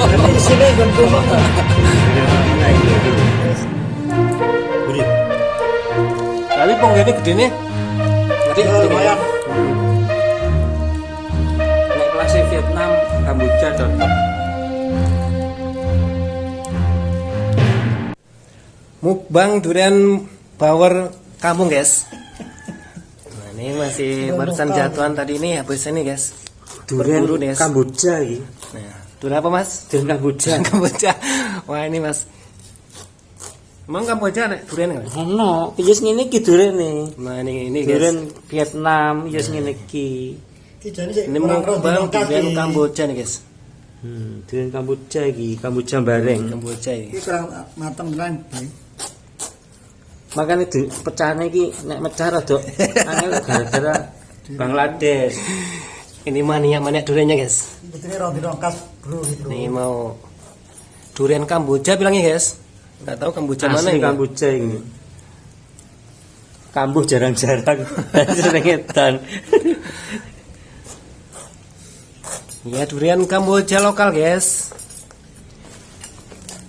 nggon kumeng. Budi. Tapi ponggene gedene. Ngerti? Ya, lumayan. Nek kelasnya Vietnam, Kamboja cocok. Mukbang durian power kampung, guys. Nah, ini masih barusan jatuhan tadi ini habis ini, guys. Durian. Kamboja iki. Nah, durian apa, Mas? Durian Kamboja. Durian Kamboja. Wah, ini, Mas. Emang Kamboja nek durian nggak? Ono, iya sing ngene iki durene. Nah, ini ini, guys. Durian Vietnam, iya sing ngene Ini kurang roh mukbang dino durian. Kamboja nih, guys. Hmm, durian Kamboja iki, Kamboja bareng. Kamboja ini. Iki kurang mateng tenan. Di pecahane iki nek mecah rada angel gara-gara Bangladesh. Ini mania-mania duriannya, guys. Betulnya roh dino kas, Bro gitu. Ini mau durian Kamboja bilangnya, guys. Nggak tahu Kamboja mana Asli ini. Kamboja ini. Kambuh jarang-jarang sering edan. Ya durian Kamboja lokal guys.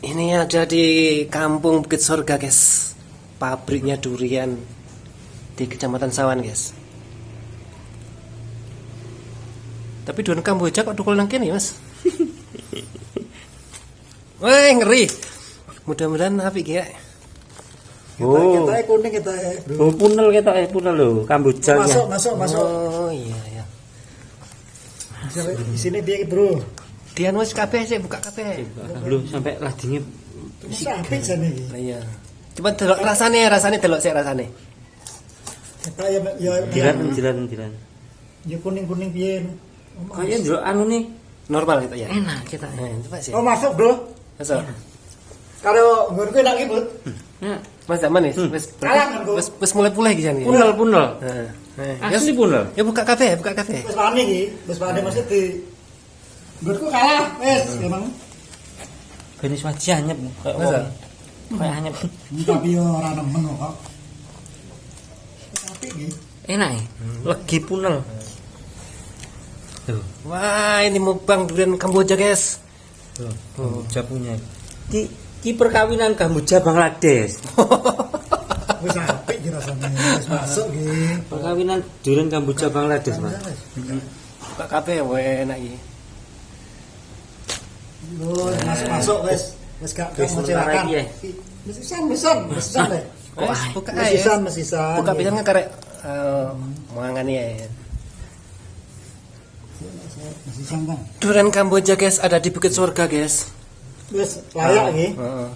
Ini ada di kampung Bukit Sorga guys. Pabriknya durian di Kecamatan Sawan guys. Tapi durian Kamboja kok tukul nang kene mas? Wah ngeri. Mudah-mudahan apik ya. Oh. Oh. Kita kuning kita Bro. Oh, punel ketok eh punel lho, Kamboja Masuk, ya. masuk, masuk. Oh iya ya. Di sini piye Bro? Dian wis kabeh sih buka kabeh. Lho, sampai ladine Sampai jane iki. Lah iya. Coba delok rasane, rasane delok sik rasane. Kita ya ya dilan dilan dilan. ya kuning-kuning piye. Kaya ndelok anu nih Normal gitu ya. enak kita. Nah, coba sih. Oh masuk Bro. Masuk. Karo nggonku enak iki, Bud. Ya, Mas zaman nih, wis Kalah kan, Bro. wis wis mulai pulih gitu nih. punel punel. Ya, Asli punel. ya buka kafe, buka kafe. Wis wani iki, wis wani mesti di Nggonku kalah, wis emang. Ben wis waji anyep kayak wong. Kayak anyep. Tapi yo ora nemen kok. Tapi Enak ya. Legi punel. Tuh, Wah, ini mukbang durian Kamboja, guys. tuh, Kamboja punya. Ki ki perkawinan Kamboja Bangladesh. wis apik iki rasane. Wis masuk iki. Perkawinan durian Kamboja Bangladesh, Mas. Buka kafe, wah enak iki. Yo, masuk-masuk wis. Wis gak gak Wis ya. Mesisan, mesisan, mesisan deh. Wes, buka aja. Mesisan, mesisan. Buka pisan kan karek eh mangane ya. Durian Kamboja, guys, ada di Bukit Surga, guys. Wis layak iki. Heeh.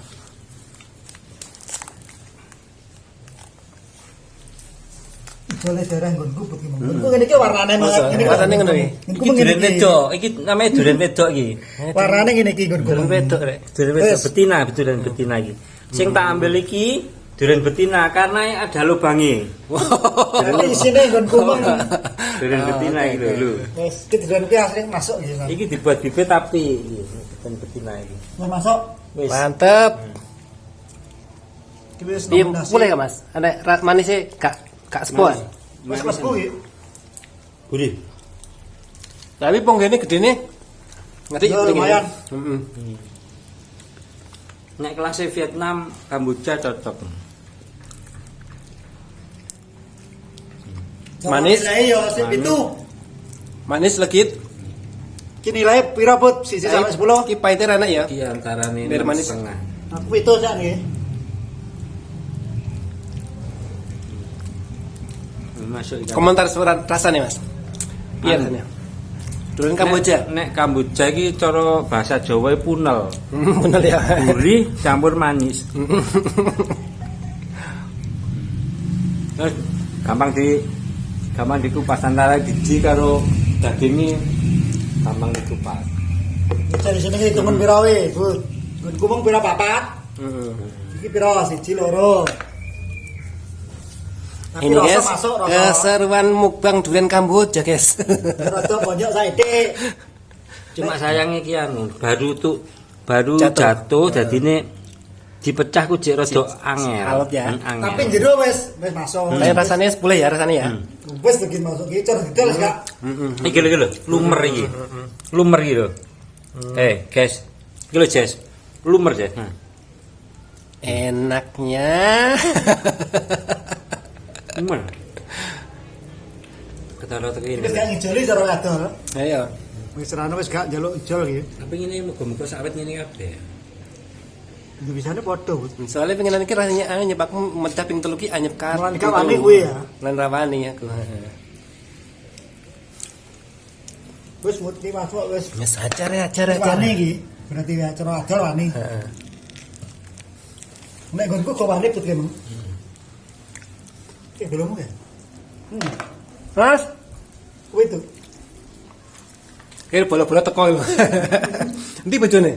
Boleh darah nggonku bagi monggo. Nggonku ngene iki warnane Masa? ngene iki. Warnane ngono iki? Nggonku Iki ngene durian iki. wedok, iki namanya durian wedok iki. Warnane ngene iki nggonku. Durian wedok rek. Durian wedok Wes. betina, durian betina iki. Sing tak ambil iki durian betina karena ada lubangnya. Jadi isine nggonku mong. Durian betina iki lho. lho. Wis iki durian iki asli masuk kan. Iki dibuat bibit tapi iki durian betina iki. Wis masuk. Wis. Mantep. Iki wis Piye nominasi. mulai gak, Mas? Ada manisnya gak gak sepuan. Wis mlebu iki. Budi. Tapi ponggene gedene ngerti Ya, gedene. lumayan. Heeh. Nek kelasnya Vietnam, Kamboja cocok. Manis. Nilai yo sip Manis. itu. Manis legit. Ki nilai pira put? Sisi sampai 10. Ki pahitnya enak ya. Iki antara nih Biar manis. setengah. Aku itu sak nggih. Masuk. Komentar suara rasanya, Mas. Iya Anu. rasanya. Durian Kamboja. Nek, nek Kamboja iki cara bahasa Jawa e punel. Bener ya. Gurih campur manis. Terus gampang di gampang dikupas antara biji karo dagingnya gampang dikupas. Dari sini ki temen pira we, Bu? Mong pira papat? Heeh. Iki pira siji loro. Tapi Ini rasa guys, masuk rasa. keseruan mukbang durian Kamboja, guys. Rada bonjok saithik. Cuma sayangnya ki anu baru tuh baru Jatuh. jatuh, jadi ini dipecah ku jek rada angel. alot ya. Hmm, angel. Tapi jero wis wis masuk. Tapi rasanya sepuluh ya rasanya ya. Wis begini masuk iki cara detail wis gak. Iki lho iki lho, lumer iki. Lumer iki lho. Eh, guys. Iki lho, Jess. Lumer, Jess. Nah. Enaknya. Lumer. Ketara teki ini. Wis gak ngijoli cara ngadol. Ayo. Wis serana wis gak njaluk ijol iki. Tapi ini muga-muga sawet ngene kabeh. Itu bisane padha, Bud. Soalnya pengen iki rasanya anyep aku mecah ping telu ki anyep kan. Lan gak wani kuwi ya. Lan rawani aku. Wis mut ki masuk wis Wis ajar ya, ajar ajar. wani iki. Berarti ya cara adol wani. Heeh. Nek nggonku kok wani put kemeng. Eh belum kan? Hmm. Mas, Kuwi tuh. kira bola-bola teko. Endi bojone?